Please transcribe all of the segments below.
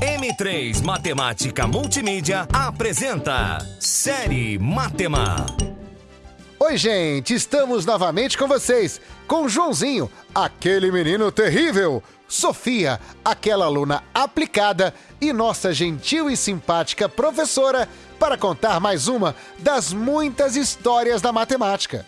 M3 Matemática Multimídia apresenta Série Matema. Oi, gente, estamos novamente com vocês, com Joãozinho, aquele menino terrível, Sofia, aquela aluna aplicada, e nossa gentil e simpática professora para contar mais uma das muitas histórias da matemática.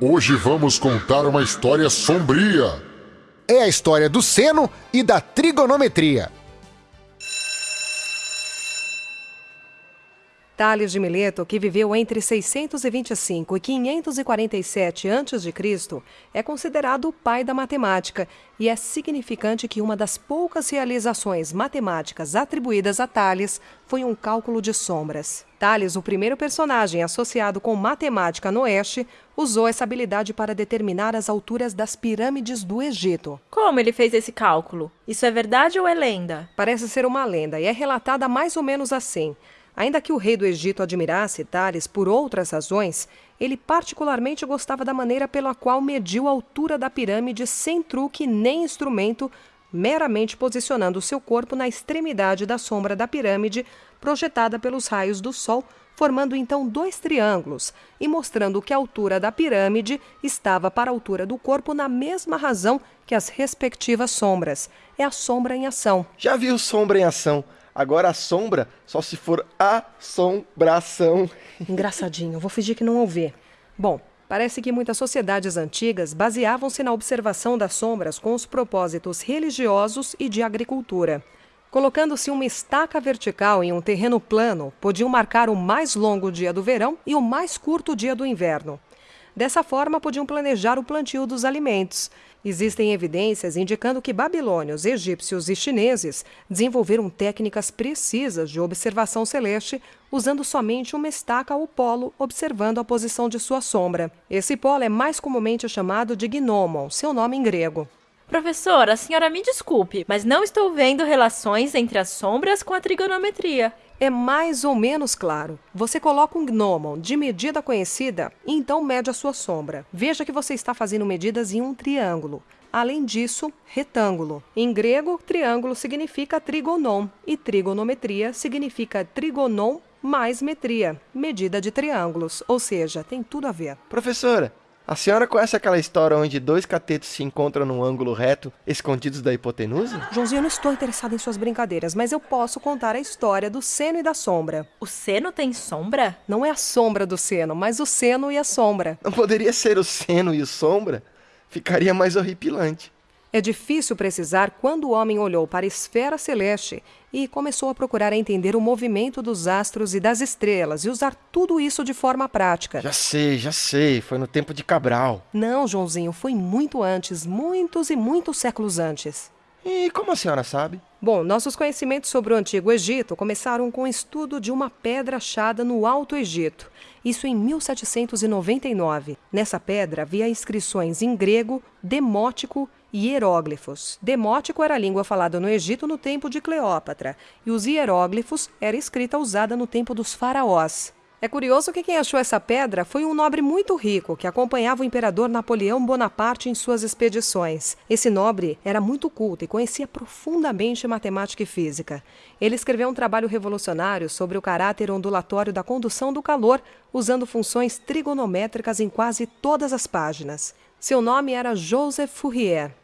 Hoje vamos contar uma história sombria. É a história do seno e da trigonometria. Tales de Mileto, que viveu entre 625 e 547 a.C., é considerado o pai da matemática e é significante que uma das poucas realizações matemáticas atribuídas a Tales foi um cálculo de sombras. Tales, o primeiro personagem associado com matemática no Oeste, usou essa habilidade para determinar as alturas das pirâmides do Egito. Como ele fez esse cálculo? Isso é verdade ou é lenda? Parece ser uma lenda e é relatada mais ou menos assim. Ainda que o rei do Egito admirasse Tales por outras razões, ele particularmente gostava da maneira pela qual mediu a altura da pirâmide sem truque nem instrumento, meramente posicionando seu corpo na extremidade da sombra da pirâmide, projetada pelos raios do sol, formando então dois triângulos e mostrando que a altura da pirâmide estava para a altura do corpo na mesma razão que as respectivas sombras. É a sombra em ação. Já viu sombra em ação? Agora a sombra só se for assombração. Engraçadinho, vou fingir que não ouvi. Bom, parece que muitas sociedades antigas baseavam-se na observação das sombras com os propósitos religiosos e de agricultura. Colocando-se uma estaca vertical em um terreno plano, podiam marcar o mais longo dia do verão e o mais curto dia do inverno. Dessa forma, podiam planejar o plantio dos alimentos. Existem evidências indicando que babilônios, egípcios e chineses desenvolveram técnicas precisas de observação celeste, usando somente uma estaca ou polo, observando a posição de sua sombra. Esse polo é mais comumente chamado de gnomon, seu nome em grego. Professora, a senhora me desculpe, mas não estou vendo relações entre as sombras com a trigonometria. É mais ou menos claro. Você coloca um gnomon de medida conhecida e então mede a sua sombra. Veja que você está fazendo medidas em um triângulo. Além disso, retângulo. Em grego, triângulo significa trigonon e trigonometria significa trigonon mais metria, medida de triângulos, ou seja, tem tudo a ver. Professora, a senhora conhece aquela história onde dois catetos se encontram num ângulo reto, escondidos da hipotenusa? Joãozinho, eu não estou interessado em suas brincadeiras, mas eu posso contar a história do seno e da sombra. O seno tem sombra? Não é a sombra do seno, mas o seno e a sombra. Não poderia ser o seno e o sombra? Ficaria mais horripilante. É difícil precisar quando o homem olhou para a esfera celeste e começou a procurar entender o movimento dos astros e das estrelas e usar tudo isso de forma prática. Já sei, já sei, foi no tempo de Cabral. Não, Joãozinho, foi muito antes, muitos e muitos séculos antes. E como a senhora sabe? Bom, nossos conhecimentos sobre o Antigo Egito começaram com o estudo de uma pedra achada no Alto Egito. Isso em 1799. Nessa pedra havia inscrições em grego, demótico hieróglifos. Demótico era a língua falada no Egito no tempo de Cleópatra, e os hieróglifos era escrita usada no tempo dos faraós. É curioso que quem achou essa pedra foi um nobre muito rico que acompanhava o imperador Napoleão Bonaparte em suas expedições. Esse nobre era muito culto e conhecia profundamente matemática e física. Ele escreveu um trabalho revolucionário sobre o caráter ondulatório da condução do calor, usando funções trigonométricas em quase todas as páginas. Seu nome era Joseph Fourier.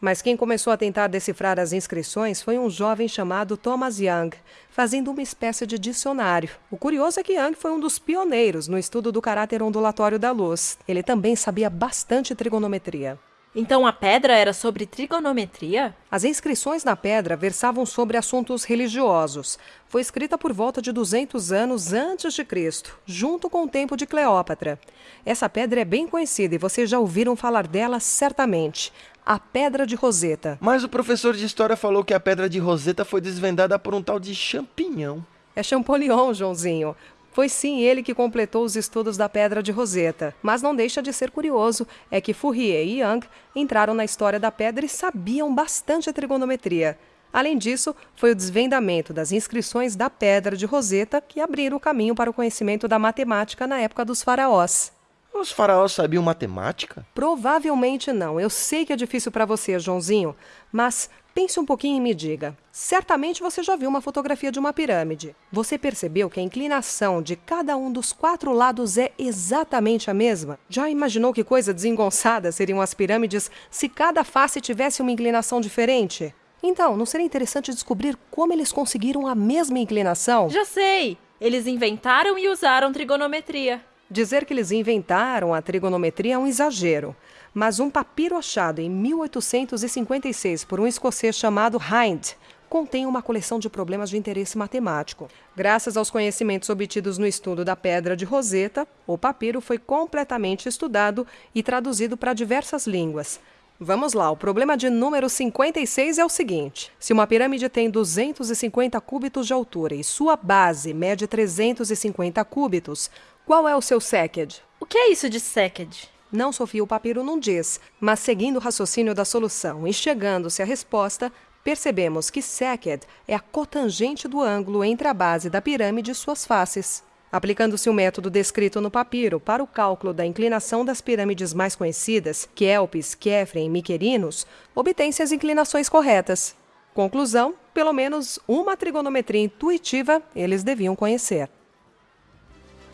Mas quem começou a tentar decifrar as inscrições foi um jovem chamado Thomas Young, fazendo uma espécie de dicionário. O curioso é que Young foi um dos pioneiros no estudo do caráter ondulatório da luz. Ele também sabia bastante trigonometria. Então a pedra era sobre trigonometria? As inscrições na pedra versavam sobre assuntos religiosos. Foi escrita por volta de 200 anos antes de Cristo, junto com o tempo de Cleópatra. Essa pedra é bem conhecida e vocês já ouviram falar dela certamente. A Pedra de Roseta. Mas o professor de história falou que a Pedra de Roseta foi desvendada por um tal de champignon. É Champollion, Joãozinho. Foi sim ele que completou os estudos da Pedra de Roseta. Mas não deixa de ser curioso é que Fourier e Young entraram na história da pedra e sabiam bastante a trigonometria. Além disso, foi o desvendamento das inscrições da Pedra de Roseta que abriram o caminho para o conhecimento da matemática na época dos faraós. Os faraós sabiam matemática? Provavelmente não. Eu sei que é difícil para você, Joãozinho, mas pense um pouquinho e me diga. Certamente você já viu uma fotografia de uma pirâmide. Você percebeu que a inclinação de cada um dos quatro lados é exatamente a mesma? Já imaginou que coisa desengonçada seriam as pirâmides se cada face tivesse uma inclinação diferente? Então, não seria interessante descobrir como eles conseguiram a mesma inclinação? Já sei! Eles inventaram e usaram trigonometria. Dizer que eles inventaram a trigonometria é um exagero, mas um papiro achado em 1856 por um escocês chamado Hind contém uma coleção de problemas de interesse matemático. Graças aos conhecimentos obtidos no estudo da pedra de Roseta, o papiro foi completamente estudado e traduzido para diversas línguas. Vamos lá, o problema de número 56 é o seguinte: se uma pirâmide tem 250 cúbitos de altura e sua base mede 350 cúbitos, qual é o seu SECED? O que é isso de SECED? Não, Sofia, o papiro não diz, mas seguindo o raciocínio da solução e chegando-se à resposta, percebemos que SECED é a cotangente do ângulo entre a base da pirâmide e suas faces. Aplicando-se o método descrito no papiro para o cálculo da inclinação das pirâmides mais conhecidas, Kelpis, Kefren e Miquerinos, obtém-se as inclinações corretas. Conclusão: pelo menos uma trigonometria intuitiva eles deviam conhecer.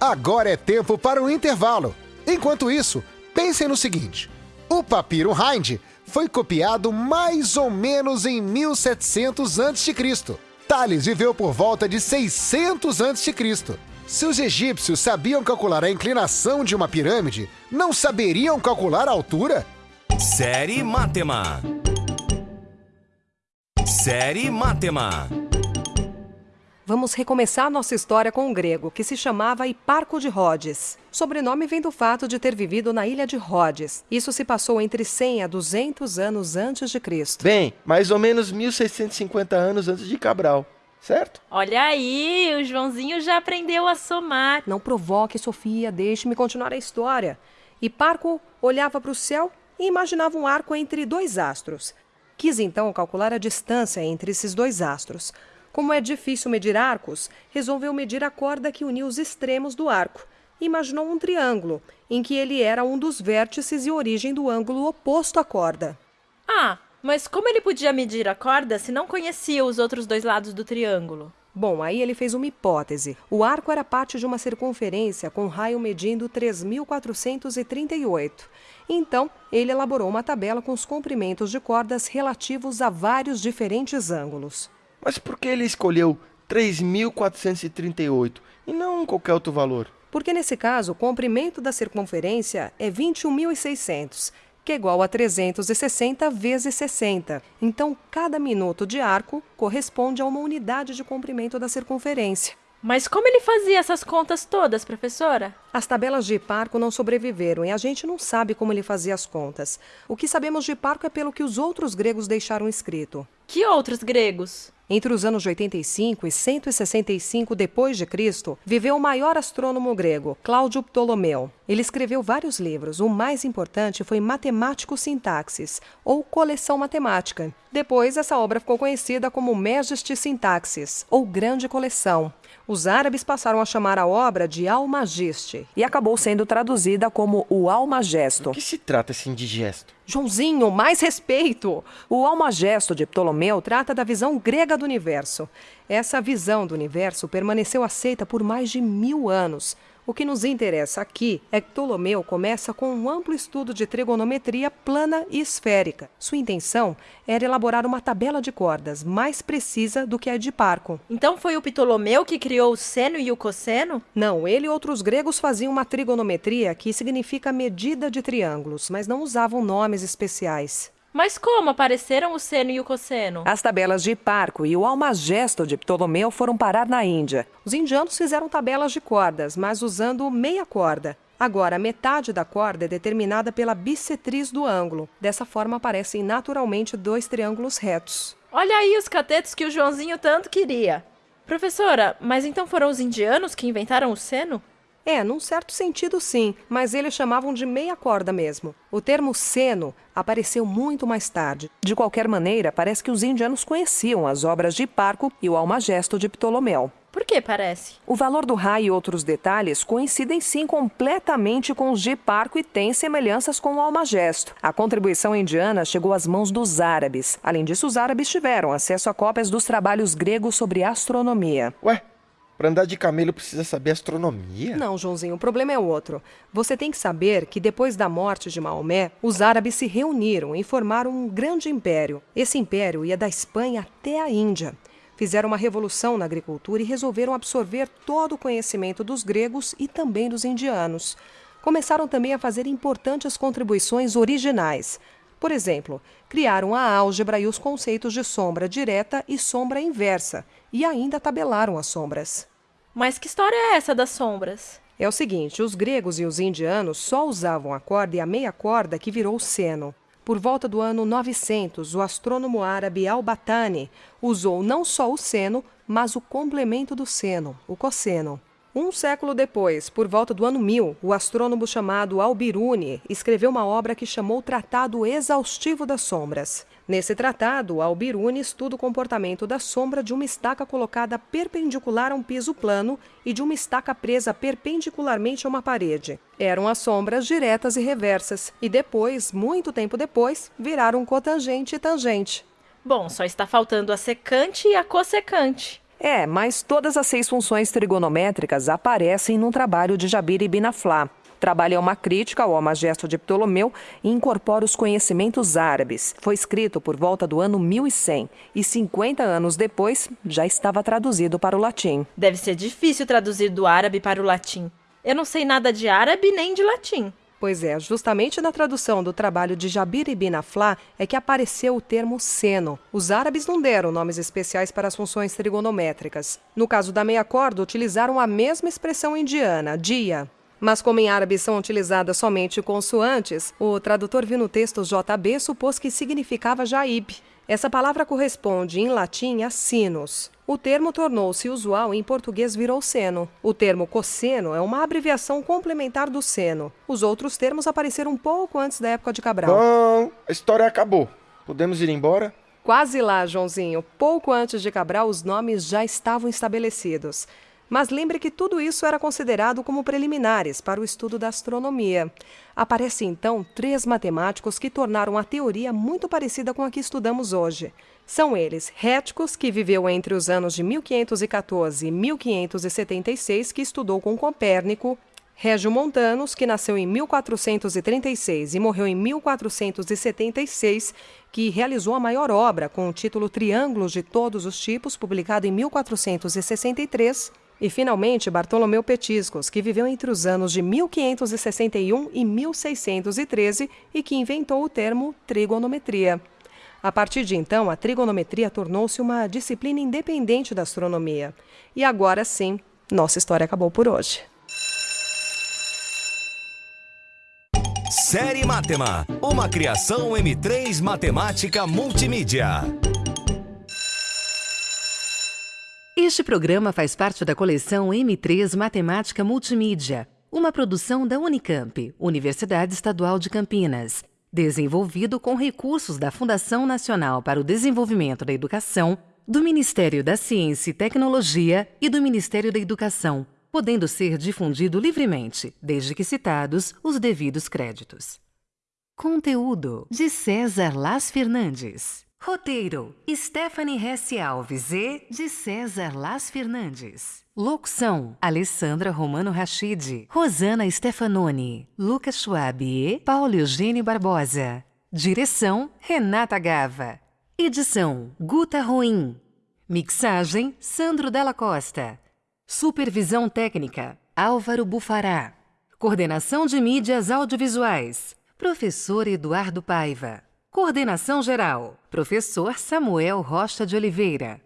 Agora é tempo para o intervalo. Enquanto isso, pensem no seguinte: o papiro Hind foi copiado mais ou menos em 1700 a.C. Tales viveu por volta de 600 a.C. Se os egípcios sabiam calcular a inclinação de uma pirâmide, não saberiam calcular a altura? Série Matema. Série Matema. Vamos recomeçar nossa história com um grego que se chamava Hiparco de Rhodes. Sobrenome vem do fato de ter vivido na ilha de Rhodes. Isso se passou entre 100 a 200 anos antes de Cristo. Bem, mais ou menos 1650 anos antes de Cabral, certo? Olha aí, o Joãozinho já aprendeu a somar. Não provoque, Sofia, deixe-me continuar a história. Hiparco olhava para o céu e imaginava um arco entre dois astros. Quis então calcular a distância entre esses dois astros. Como é difícil medir arcos, resolveu medir a corda que unia os extremos do arco. Imaginou um triângulo, em que ele era um dos vértices e origem do ângulo oposto à corda. Ah, mas como ele podia medir a corda se não conhecia os outros dois lados do triângulo? Bom, aí ele fez uma hipótese. O arco era parte de uma circunferência com raio medindo 3.438. Então, ele elaborou uma tabela com os comprimentos de cordas relativos a vários diferentes ângulos. Mas por que ele escolheu 3.438 e não qualquer outro valor? Porque nesse caso, o comprimento da circunferência é 21.600, que é igual a 360 vezes 60. Então, cada minuto de arco corresponde a uma unidade de comprimento da circunferência. Mas como ele fazia essas contas todas, professora? As tabelas de Hiparco não sobreviveram e a gente não sabe como ele fazia as contas. O que sabemos de Hiparco é pelo que os outros gregos deixaram escrito. Que outros gregos? Entre os anos de 85 e 165 depois de Cristo, viveu o maior astrônomo grego, Cláudio Ptolomeu. Ele escreveu vários livros. O mais importante foi Matemático Sintaxis, ou Coleção Matemática. Depois, essa obra ficou conhecida como Majesty Sintaxis, ou Grande Coleção. Os árabes passaram a chamar a obra de Almageste e acabou sendo traduzida como o Almagesto. Do que se trata esse indigesto? Joãozinho, mais respeito! O Almagesto de Ptolomeu trata da visão grega do universo. Essa visão do universo permaneceu aceita por mais de mil anos. O que nos interessa aqui é que Ptolomeu começa com um amplo estudo de trigonometria plana e esférica. Sua intenção era elaborar uma tabela de cordas mais precisa do que a de Parco. Então foi o Ptolomeu que criou o seno e o cosseno? Não, ele e outros gregos faziam uma trigonometria que significa medida de triângulos, mas não usavam nomes especiais. Mas como apareceram o seno e o cosseno? As tabelas de Hiparco e o Almagesto de Ptolomeu foram parar na Índia. Os indianos fizeram tabelas de cordas, mas usando meia corda. Agora, metade da corda é determinada pela bissetriz do ângulo. Dessa forma, aparecem naturalmente dois triângulos retos. Olha aí os catetos que o Joãozinho tanto queria. Professora, mas então foram os indianos que inventaram o seno? É, num certo sentido sim, mas eles chamavam de meia corda mesmo. O termo seno apareceu muito mais tarde. De qualquer maneira, parece que os indianos conheciam as obras de Hiparco e o Almagesto de Ptolomeu. Por que parece? O valor do raio e outros detalhes coincidem sim completamente com os de Parco e têm semelhanças com o Almagesto. A contribuição indiana chegou às mãos dos árabes. Além disso, os árabes tiveram acesso a cópias dos trabalhos gregos sobre astronomia. Ué, pra andar de camelo precisa saber astronomia? Não, Joãozinho, o problema é outro. Você tem que saber que depois da morte de Maomé, os árabes se reuniram e formaram um grande império. Esse império ia da Espanha até a Índia. Fizeram uma revolução na agricultura e resolveram absorver todo o conhecimento dos gregos e também dos indianos. Começaram também a fazer importantes contribuições originais. Por exemplo, criaram a álgebra e os conceitos de sombra direta e sombra inversa, e ainda tabelaram as sombras. Mas que história é essa das sombras? É o seguinte: os gregos e os indianos só usavam a corda e a meia corda que virou seno. Por volta do ano 900, o astrônomo árabe Al-Batani usou não só o seno, mas o complemento do seno, o cosseno. Um século depois, por volta do ano 1000, o astrônomo chamado Al-Biruni escreveu uma obra que chamou Tratado Exaustivo das Sombras. Nesse tratado, Al-Biruni estuda o comportamento da sombra de uma estaca colocada perpendicular a um piso plano e de uma estaca presa perpendicularmente a uma parede. Eram as sombras diretas e reversas, e depois, muito tempo depois, viraram cotangente e tangente. Bom, só está faltando a secante e a cossecante. É, mas todas as seis funções trigonométricas aparecem no trabalho de Jabir ibn Aflá. O trabalho é uma crítica ao Almagesto de Ptolomeu e incorpora os conhecimentos árabes. Foi escrito por volta do ano 1100 e 50 anos depois já estava traduzido para o latim. Deve ser difícil traduzir do árabe para o latim. Eu não sei nada de árabe nem de latim. Pois é, justamente na tradução do trabalho de Jabir ibn Aflá é que apareceu o termo seno. Os árabes não deram nomes especiais para as funções trigonométricas. No caso da meia corda, utilizaram a mesma expressão indiana, dia. Mas como em árabe são utilizadas somente consoantes, o tradutor viu no texto JB supôs que significava jaib. Essa palavra corresponde em latim a sinos. O termo tornou-se usual e em português virou seno. O termo cosseno é uma abreviação complementar do seno. Os outros termos apareceram um pouco antes da época de Cabral. Bom, a história acabou. Podemos ir embora? Quase lá, Joãozinho. Pouco antes de Cabral, os nomes já estavam estabelecidos. Mas lembre que tudo isso era considerado como preliminares para o estudo da astronomia. Aparecem então três matemáticos que tornaram a teoria muito parecida com a que estudamos hoje. São eles Réticos, que viveu entre os anos de 1514 e 1576, que estudou com Copérnico, Régio Montanus, que nasceu em 1436 e morreu em 1476, que realizou a maior obra com o título Triângulos de Todos os Tipos, publicado em 1463, e, finalmente, Bartolomeu Petiscos, que viveu entre os anos de 1561 e 1613 e que inventou o termo trigonometria. A partir de então, a trigonometria tornou-se uma disciplina independente da astronomia. E agora sim, nossa história acabou por hoje. Série Matema, uma criação M3 Matemática Multimídia. Este programa faz parte da coleção M3 Matemática Multimídia, uma produção da Unicamp, Universidade Estadual de Campinas, desenvolvido com recursos da Fundação Nacional para o Desenvolvimento da Educação, do Ministério da Ciência e Tecnologia e do Ministério da Educação, podendo ser difundido livremente, desde que citados os devidos créditos. Conteúdo de César Las Fernandes. Roteiro: Stephanie Hesse Alves e de César Las Fernandes. Locução: Alessandra Romano Rachid, Rosana Stefanoni, Lucas Schwab e Paulo Eugênio Barbosa. Direção: Renata Gava. Edição: Guta Ruim. Mixagem: Sandro Della Costa. Supervisão técnica: Álvaro Bufará. Coordenação de mídias audiovisuais: Professor Eduardo Paiva. Coordenação geral: Professor Samuel Rocha de Oliveira.